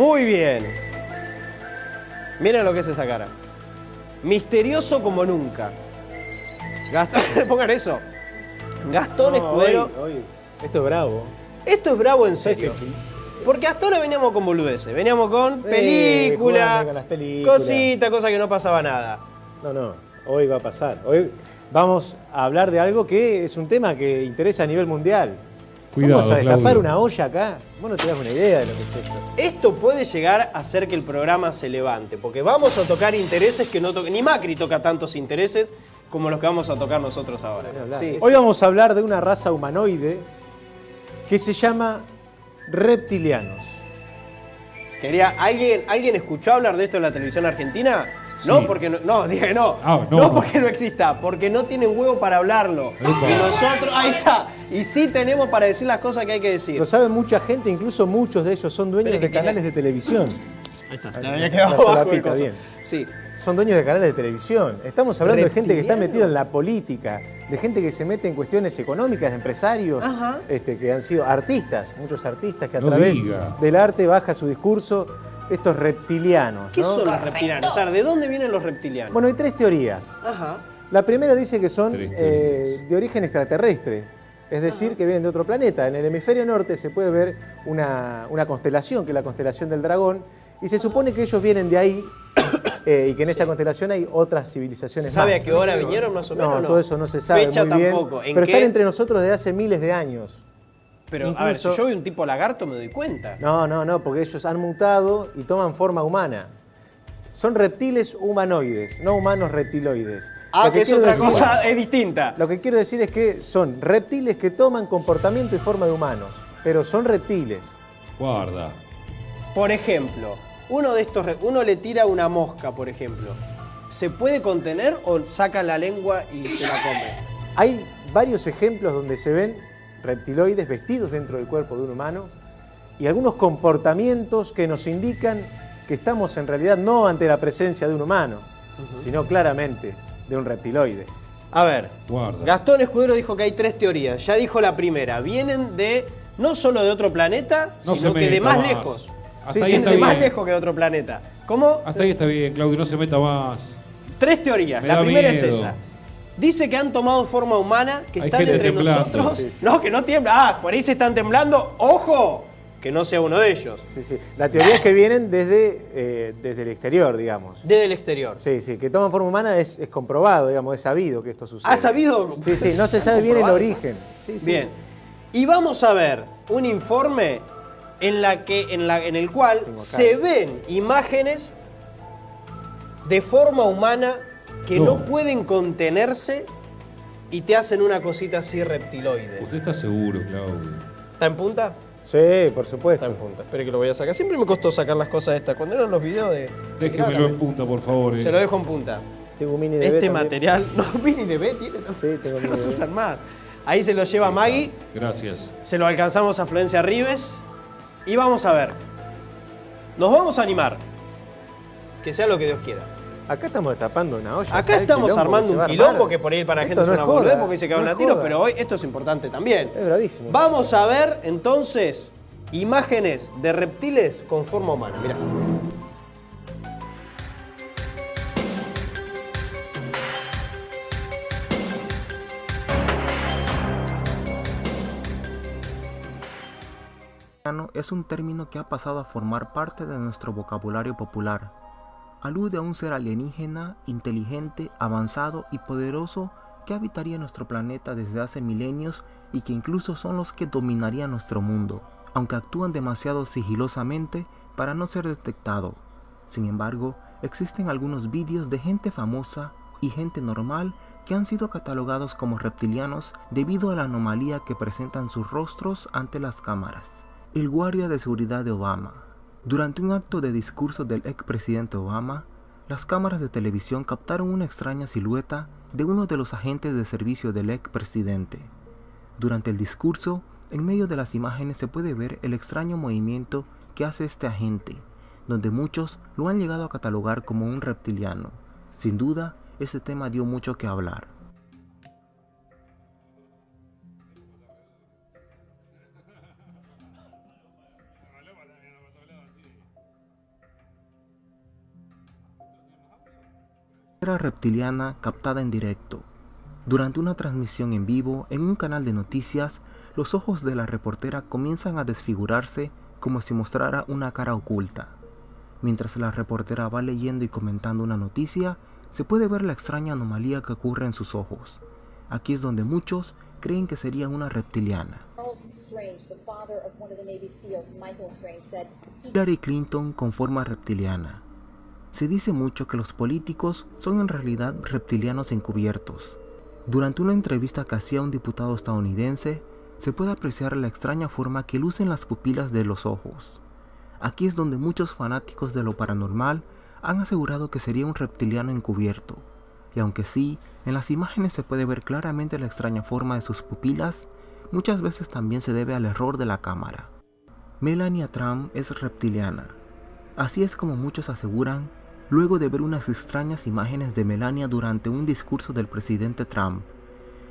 Muy bien. Miren lo que es esa cara. Misterioso como nunca. Gastón, pongan eso. Gastón Escudero. Hoy, hoy, esto es bravo. Esto es bravo en serio. Porque hasta ahora veníamos con boludeces. Veníamos con película, jugando con las películas. cosita, cosa que no pasaba nada. No, no, hoy va a pasar. Hoy vamos a hablar de algo que es un tema que interesa a nivel mundial. Cuidado, Vamos a destapar Claudio. una olla acá. Vos no te das una idea de lo que es esto. Esto puede llegar a hacer que el programa se levante, porque vamos a tocar intereses que no toca, ni Macri toca tantos intereses como los que vamos a tocar nosotros ahora. Sí. Hoy vamos a hablar de una raza humanoide que se llama reptilianos. Quería, ¿alguien, ¿Alguien escuchó hablar de esto en la televisión argentina? No, porque no, no, dije no. Ah, no, no, no. porque no exista, porque no tienen huevo para hablarlo. Epa. Y nosotros, ahí está. Y sí tenemos para decir las cosas que hay que decir. Lo sabe mucha gente, incluso muchos de ellos son dueños de canales de televisión. Ahí está. Ahí Le había quedado La abajo bien. Sí. Son dueños de canales de televisión. Estamos hablando de gente que está metida en la política, de gente que se mete en cuestiones económicas, de empresarios, este, que han sido artistas, muchos artistas que a No través diga. del arte baja su discurso, estos reptilianos. ¿Qué ¿no? son los reptilianos? O sea, ¿de dónde vienen los reptilianos? Bueno, hay tres teorías. Ajá. La primera dice que son eh, de origen extraterrestre, es decir, que vienen de otro planeta. En el hemisferio norte se puede ver una, una constelación, que es la constelación del dragón, y se supone que ellos vienen de ahí eh, y que en esa constelación hay otras civilizaciones ¿Se sabe más. a qué hora vinieron más o menos? No, No, todo eso no se sabe Fecha muy bien. tampoco. ¿En pero qué? están entre nosotros desde hace miles de años. Pero, a ver, si incluso- yo veo un tipo lagarto me doy cuenta. No, no, no, porque ellos han mutado y toman forma humana. Son reptiles humanoides, no humanos reptiloides. Ah, Lo que es quiero otra decir- cosa, es distinta. Lo que quiero decir es que son reptiles que toman comportamiento y forma de humanos, pero son reptiles. Guarda. Por ejemplo, uno de estos, uno le tira una mosca, por ejemplo. ¿Se puede contener o saca la lengua y se la come? Hay varios ejemplos donde se ven reptiloides vestidos dentro del cuerpo de un humano y algunos comportamientos que nos indican que estamos en realidad no ante la presencia de un humano, sino claramente de un reptiloide. A ver, Guarda. Gastón Escudero dijo que hay tres teorías. Ya dijo la primera. Vienen de no solo de otro planeta, No sino que de más, más. lejos. Hasta Sí, ahí sí, Vienen está de bien. más lejos que de otro planeta. ¿Cómo? Hasta ahí está bien, Claudio, no se meta más. Tres teorías. Me la primera es esa. Dice que han tomado forma humana, que Hay están entre temblando. nosotros. Sí, sí. No, que no tiembla. Ah, por ahí se están temblando. ¡Ojo! Que no sea uno de ellos. Sí, sí. La teoría es que vienen desde, eh, desde el exterior, digamos. Desde el exterior. Sí, sí, que toman forma humana es, es comprobado, digamos, es sabido que esto sucede. ¿Ha sabido? Sí, sí, no se sabe bien el origen. Sí, sí. Bien. Y vamos a ver un informe en, la que, en, la, en el cual se ven imágenes de forma humana que no. No. pueden contenerse y te hacen una cosita así reptiloide. Usted está seguro, Claudio. ¿Está en punta? Sí, por supuesto. Está en punta. Espere que lo voy a sacar. Siempre me costó sacar las cosas estas. Cuando eran los videos de... Déjemelo en punta, por favor. eh. Se lo dejo en punta. Tengo mini de Este material... No, Mini de B tiene, ¿no? Sí, tengo mini No se usan más. Ahí se lo lleva Maggie. Gracias. Se lo alcanzamos a Florencia Rives. Y vamos a ver. Nos vamos a animar. Que sea lo que Dios quiera. Acá estamos destapando una olla. Acá ¿sabes el estamos armando un quilombo que por ahí para la gente es una boludez porque se cagan no a tiros, pero hoy esto es importante también. Es bravísimo. Vamos a ver entonces imágenes de reptiles con forma humana. Mirá. es un término que ha pasado a formar parte de nuestro vocabulario popular. Alude a un ser alienígena, inteligente, avanzado y poderoso que habitaría nuestro planeta desde hace milenios y que incluso son los que dominarían nuestro mundo, aunque actúan demasiado sigilosamente para no ser detectado. Sin embargo, existen algunos vídeos de gente famosa y gente normal que han sido catalogados como reptilianos debido a la anomalía que presentan sus rostros ante las cámaras. El guardia de seguridad de Obama. Durante un acto de discurso del expresidente Obama, las cámaras de televisión captaron una extraña silueta de uno de los agentes de servicio del expresidente. Durante el discurso, en medio de las imágenes se puede ver el extraño movimiento que hace este agente, donde muchos lo han llegado a catalogar como un reptiliano. Sin duda, este tema dio mucho que hablar. Reptiliana captada en directo. Durante una transmisión en vivo en un canal de noticias, los ojos de la reportera comienzan a desfigurarse como si mostrara una cara oculta. Mientras la reportera va leyendo y comentando una noticia, se puede ver la extraña anomalía que ocurre en sus ojos. Aquí es donde muchos creen que sería una reptiliana. Hillary Clinton con forma reptiliana. Se dice mucho que los políticos son en realidad reptilianos encubiertos. Durante una entrevista que hacía un diputado estadounidense, se puede apreciar la extraña forma que lucen las pupilas de los ojos. Aquí es donde muchos fanáticos de lo paranormal han asegurado que sería un reptiliano encubierto, y aunque sí, en las imágenes se puede ver claramente la extraña forma de sus pupilas, muchas veces también se debe al error de la cámara. Melania Trump es reptiliana. Así es como muchos aseguran luego de ver unas extrañas imágenes de Melania durante un discurso del presidente Trump.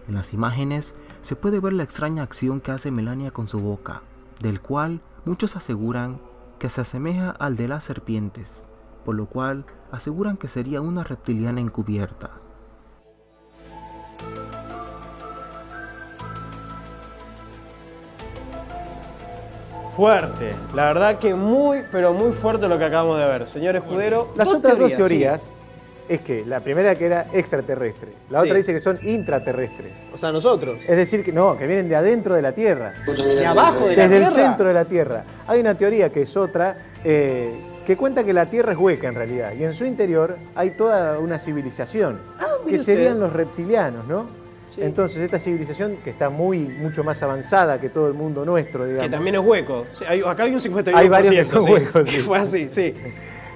En las imágenes se puede ver la extraña acción que hace Melania con su boca, del cual muchos aseguran que se asemeja al de las serpientes, por lo cual aseguran que sería una reptiliana encubierta. Fuerte. La verdad que muy, pero muy fuerte lo que acabamos de ver. Señor Escudero. Las otras dos teorías es que la primera que era extraterrestre, la Sí. otra dice que son intraterrestres. O sea, nosotros. Es decir, que no, que vienen de adentro de la Tierra. De abajo de la Desde el Tierra. centro de la Tierra. Hay una teoría que es otra, eh, que cuenta que la Tierra es hueca en realidad, y en su interior hay toda una civilización, Ah, que serían usted. los reptilianos, ¿no? Sí. Entonces, esta civilización que está muy, mucho más avanzada que todo el mundo nuestro, digamos. Que también es hueco. Sí, hay- acá hay un 51%. Hay varios que son sí. huecos, sí. Fue así, sí.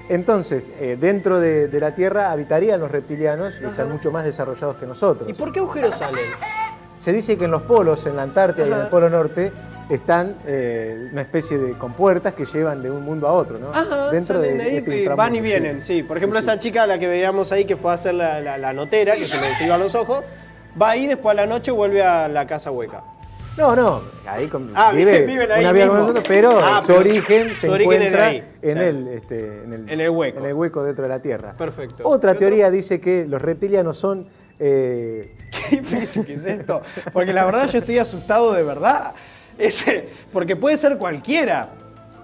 Entonces, eh, dentro de, de la Tierra habitarían los reptilianos y están mucho más desarrollados que nosotros. ¿Y por qué agujeros salen? Se dice que en los polos, en la Antártida y en Ajá. el Polo Norte, están eh, una especie de compuertas que llevan de un mundo a otro, ¿no? Ajá, Dentro de, ahí, este van y vienen, sí. Por ejemplo, Sí, sí. esa chica, la que veíamos ahí, que fue a hacer la, la- la notera, que se le se iban los ojos, va ahí, después a la noche vuelve a la casa hueca. No, no, ahí con- Ah, vive viven ahí una vida con nosotros, pero Ah, su pero origen su se origen es de encuentra ahí, en, sí. el, este, en, el, En el hueco. en el hueco dentro de la Tierra. Perfecto. Otra teoría dice que los reptilianos son... eh, Qué difícil que es esto. Porque la verdad yo estoy asustado de verdad. Ese, porque puede ser cualquiera.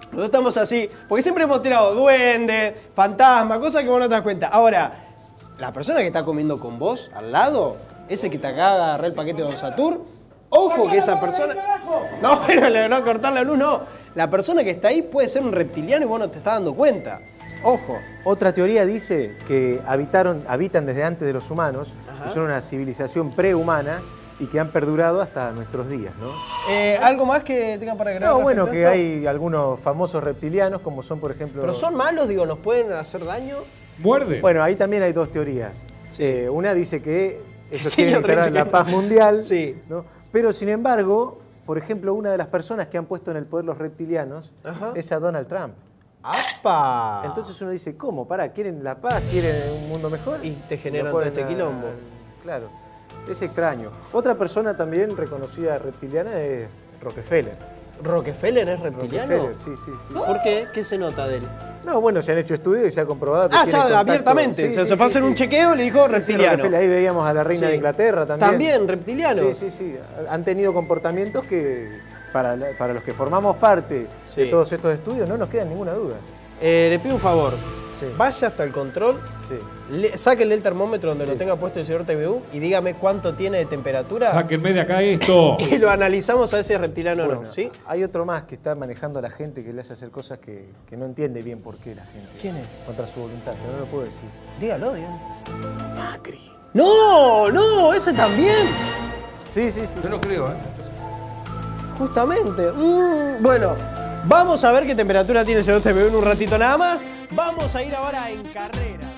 Nosotros estamos así, porque siempre hemos tirado duende, fantasma, cosas que vos no te das cuenta. Ahora, la persona que está comiendo con vos al lado, ese que te acaba de agarrar el paquete de Don Satur, ojo que esa persona. No, bueno, le- no cortar la luz, no. La persona que está ahí puede ser un reptiliano y vos no te estás dando cuenta. Ojo. Otra teoría dice que habitaron, habitan desde antes de los humanos, Ajá. que son una civilización prehumana y que han perdurado hasta nuestros días, ¿no? Eh, ¿Algo más que tengan para agregar? No, bueno, que esto? hay algunos famosos reptilianos, como son, por ejemplo... Pero son malos, digo, nos pueden hacer daño. ¿Muerde? Bueno, ahí también hay dos teorías. Eh, una dice que ellos Sí, quieren dice la paz mundial, Sí. ¿no? Pero sin embargo, por ejemplo, una de las personas que han puesto en el poder los reptilianos Ajá. es a Donald Trump. ¡Apa! Entonces uno dice, ¿cómo? ¿Para? ¿Quieren la paz? ¿Quieren un mundo mejor? Y te generan todo este a- quilombo. Claro, es extraño. Otra persona también reconocida reptiliana es Rockefeller. ¿Rockefeller es reptiliano? Rockefeller, sí, sí, sí. ¿Por qué? ¿Qué se nota de él? No, bueno, se han hecho estudios y se ha comprobado que Ah, tiene ya, abiertamente. Sí, se, sí, se fue a sí, hacer sí. un chequeo y le dijo reptiliano. Ahí veíamos a la reina de Inglaterra también. También, reptiliano. Sí, sí, sí. Han tenido comportamientos que para, para los que formamos parte de todos estos estudios no nos queda ninguna duda. Eh, le pido un favor. Sí. Vaya hasta el control, Sí. le- sáquenle el termómetro donde Sí. lo tenga puesto el señor TVU y dígame cuánto tiene de temperatura. Sáquenme de acá esto. Y lo analizamos a ver si es reptiliano o no. ¿Sí? Hay otro más que está manejando a la gente que le hace hacer cosas que, que no entiende bien por qué la gente. ¿Quién es? Contra su voluntad, pero no lo puedo decir. Dígalo, dígalo. Macri. No, no, ese también. Sí, sí, sí. Yo no creo, ¿eh? Justamente. Mm, bueno, vamos a ver qué temperatura tiene el señor TVU en un ratito nada más. Vamos a ir ahora en carrera.